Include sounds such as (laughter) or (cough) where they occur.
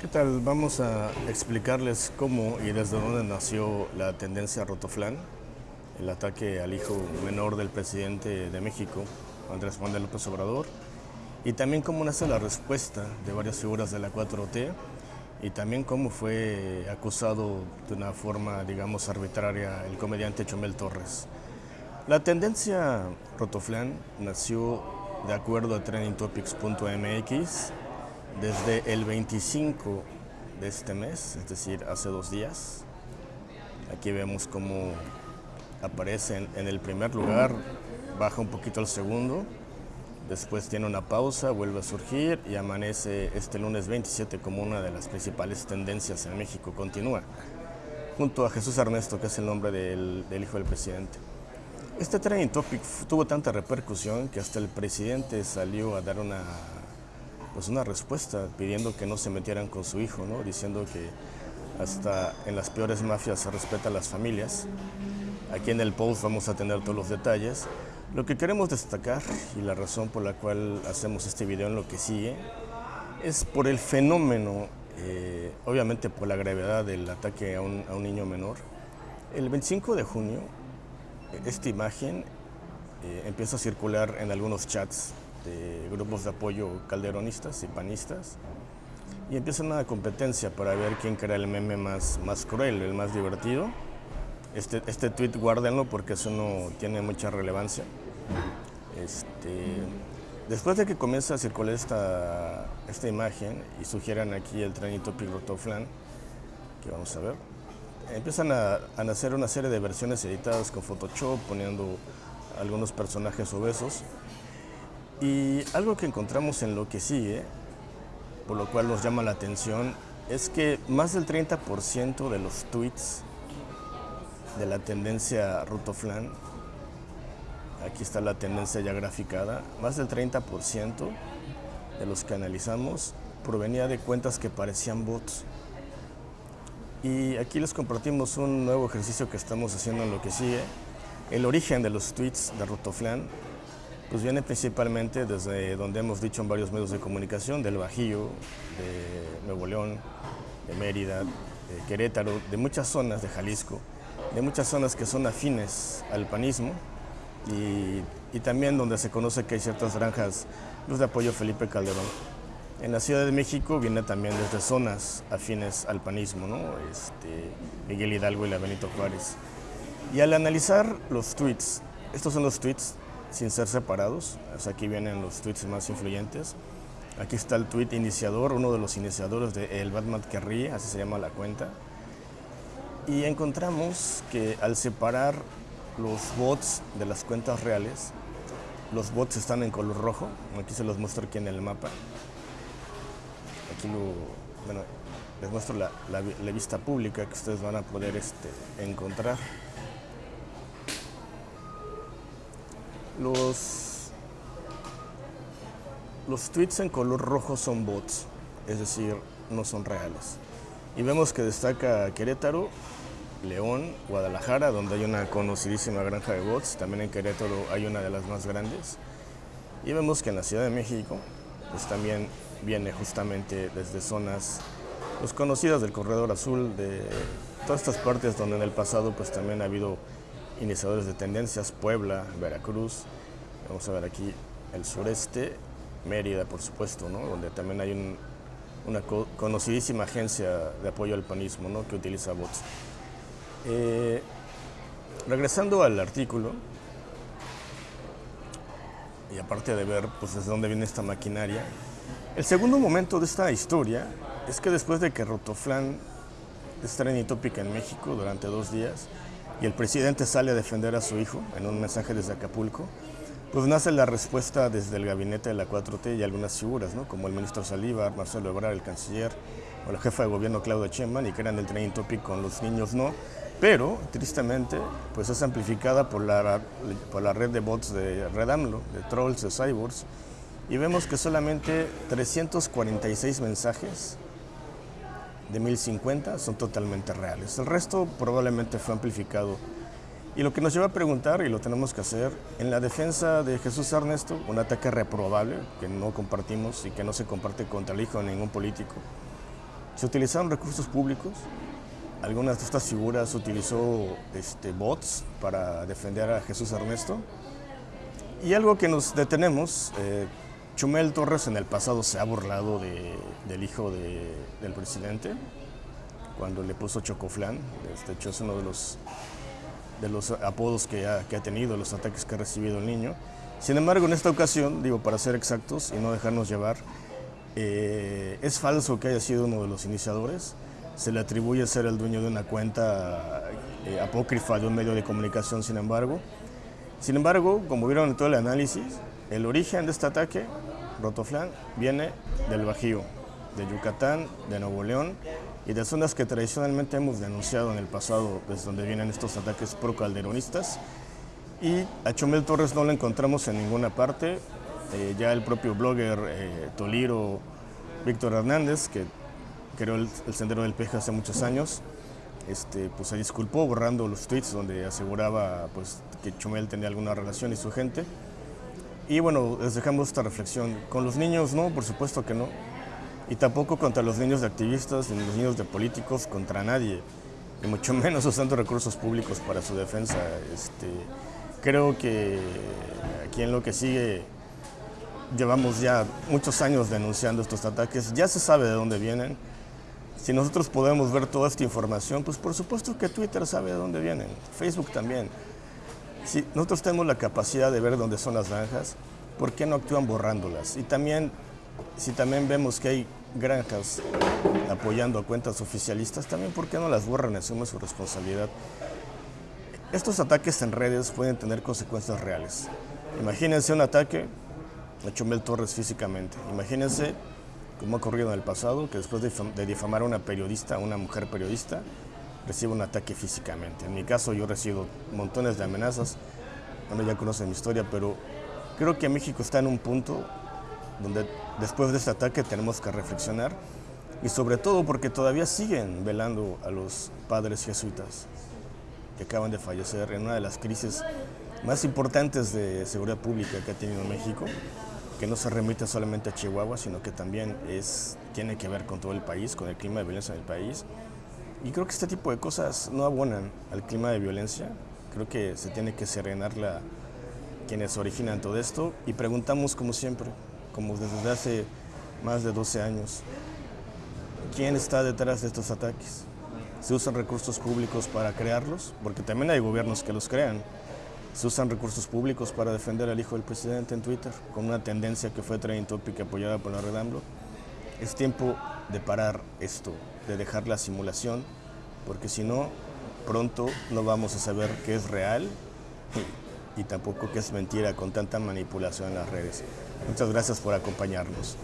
¿Qué tal? Vamos a explicarles cómo y desde dónde nació la tendencia Rotoflan, el ataque al hijo menor del presidente de México, Andrés Manuel López Obrador, y también cómo nace la respuesta de varias figuras de la 4T y también cómo fue acusado de una forma, digamos, arbitraria el comediante Chomel Torres. La tendencia Rotoflan nació de acuerdo a trendingtopics.mx desde el 25 de este mes, es decir, hace dos días. Aquí vemos cómo aparece en el primer lugar, baja un poquito al segundo, después tiene una pausa, vuelve a surgir y amanece este lunes 27 como una de las principales tendencias en México, continúa, junto a Jesús Ernesto, que es el nombre del, del hijo del presidente. Este trending topic tuvo tanta repercusión que hasta el presidente salió a dar una pues una respuesta pidiendo que no se metieran con su hijo, ¿no? diciendo que hasta en las peores mafias se respetan las familias. Aquí en el post vamos a tener todos los detalles. Lo que queremos destacar y la razón por la cual hacemos este video en lo que sigue es por el fenómeno, eh, obviamente por la gravedad del ataque a un, a un, niño menor. El 25 de junio esta imagen eh, empieza a circular en algunos chats de grupos de apoyo calderonistas y panistas y empieza una competencia para ver quién crea el meme más, más cruel, el más divertido. Este, este tweet guárdenlo porque eso no tiene mucha relevancia. Este, después de que comienza a circular esta, esta imagen y sugieran aquí el trenito Rotoflan, que vamos a ver, empiezan a, a nacer una serie de versiones editadas con Photoshop, poniendo algunos personajes obesos y algo que encontramos en lo que sigue, por lo cual nos llama la atención, es que más del 30% de los tweets de la tendencia Rutoflan, aquí está la tendencia ya graficada, más del 30% de los que analizamos provenía de cuentas que parecían bots. Y aquí les compartimos un nuevo ejercicio que estamos haciendo en lo que sigue, el origen de los tweets de Rutoflan pues viene principalmente desde donde hemos dicho en varios medios de comunicación, del Bajío, de Nuevo León, de Mérida, de Querétaro, de muchas zonas de Jalisco, de muchas zonas que son afines al panismo y, también donde se conoce que hay ciertas granjas los de apoyo Felipe Calderón. En la Ciudad de México viene también desde zonas afines al panismo, ¿no? este, Miguel Hidalgo y la Benito Juárez. Y al analizar los tweets, estos son los tweets sin ser separados. aquí vienen los tweets más influyentes. Aquí está el tweet iniciador, uno de los iniciadores de El Batman que ríe, así se llama la cuenta. Y encontramos que al separar los bots de las cuentas reales, los bots están en color rojo. Aquí se los muestro aquí en el mapa. Aquí lo, bueno, les muestro la vista pública que ustedes van a poder este, encontrar. Los, los tweets en color rojo son bots, es decir, no son reales. Y vemos que destaca Querétaro, León, Guadalajara, donde hay una conocidísima granja de bots. También en Querétaro hay una de las más grandes. Y vemos que en la Ciudad de México, pues también viene justamente desde zonas pues, conocidas del Corredor Azul, de todas estas partes donde en el pasado pues también ha habido iniciadores de tendencias, Puebla, Veracruz, vamos a ver aquí el sureste, Mérida por supuesto, ¿no? donde también hay un, una co conocidísima agencia de apoyo al panismo ¿no? que utiliza bots. Eh, regresando al artículo, y aparte de ver pues, desde dónde viene esta maquinaria, el segundo momento de esta historia es que después de que Rotoflan es trending topic en México durante dos días, y el presidente sale a defender a su hijo en un mensaje desde Acapulco, pues nace la respuesta desde el gabinete de la 4T y algunas figuras, ¿no? como el ministro Salívar, Marcelo Ebrard, el canciller, o la jefa de gobierno Claudia Sheinbaum, y que eran el training topic con los niños no, pero tristemente pues es amplificada por la, por la red de bots de Red AMLO, de trolls, de cyborgs, y vemos que solamente 346 mensajes de 1050 son totalmente reales. El resto probablemente fue amplificado. Y lo que nos lleva a preguntar, y lo tenemos que hacer, en la defensa de Jesús Ernesto, un ataque reprobable que no compartimos y que no se comparte contra el hijo de ningún político. Se utilizaron recursos públicos, algunas de estas figuras utilizó este, bots para defender a Jesús Ernesto. Y algo que nos detenemos, eh, Chumel Torres en el pasado se ha burlado de, del hijo de, del presidente, cuando le puso Chocoflán. Este hecho es uno de los, de los apodos que ha, que ha tenido, los ataques que ha recibido el niño. Sin embargo, en esta ocasión, digo, para ser exactos y no dejarnos llevar, eh, es falso que haya sido uno de los iniciadores. Se le atribuye ser el dueño de una cuenta eh, apócrifa de un medio de comunicación, sin embargo. Sin embargo, como vieron en todo el análisis, el origen de este ataque, Rotoflan, viene del Bajío, de Yucatán, de Nuevo León y de zonas que tradicionalmente hemos denunciado en el pasado, desde donde vienen estos ataques pro-calderonistas y a Chumel Torres no lo encontramos en ninguna parte. Eh, ya el propio blogger eh, Toliro Víctor Hernández, que creó el, Sendero del Peje hace muchos años, este, pues se disculpó borrando los tweets donde aseguraba pues, que Chumel tenía alguna relación y su gente. Y bueno, les dejamos esta reflexión. Con los niños no, por supuesto que no. Y tampoco contra los niños de activistas, ni los niños de políticos, contra nadie. Y mucho (laughs) menos usando recursos públicos para su defensa. Este, Creo que aquí en lo que sigue llevamos ya muchos años denunciando estos ataques, ya se sabe de dónde vienen. Si nosotros podemos ver toda esta información, pues por supuesto que Twitter sabe de dónde vienen, Facebook también. Si nosotros tenemos la capacidad de ver dónde son las granjas, ¿por qué no actúan borrándolas? Y también, si también vemos que hay granjas apoyando a cuentas oficialistas, también ¿por qué no las borran? Asumen su responsabilidad. Estos ataques en redes pueden tener consecuencias reales. Imagínense un ataque a Chumel Torres físicamente. Imagínense como ha ocurrido en el pasado, que después de difamar a una periodista, a una mujer periodista, recibe un ataque físicamente. En mi caso yo recibo montones de amenazas, bueno ya conocen mi historia, pero creo que México está en un punto donde después de este ataque tenemos que reflexionar y sobre todo porque todavía siguen velando a los padres jesuitas que acaban de fallecer en una de las crisis más importantes de seguridad pública que ha tenido México, que no se remite solamente a Chihuahua, sino que también es, tiene que ver con todo el país, con el clima de violencia en el país. Y creo que este tipo de cosas no abonan al clima de violencia. Creo que se tiene que serenar la, quienes originan todo esto y preguntamos como siempre, como desde hace más de 12 años, ¿quién está detrás de estos ataques? se usan recursos públicos para crearlos, porque también hay gobiernos que los crean. Se usan recursos públicos para defender al hijo del presidente en Twitter, con una tendencia que fue trending topic apoyada por la Red AMLO. Es tiempo de parar esto, de dejar la simulación, porque si no, pronto no vamos a saber qué es real (laughs) y, tampoco qué es mentira con tanta manipulación en las redes. Muchas gracias por acompañarnos.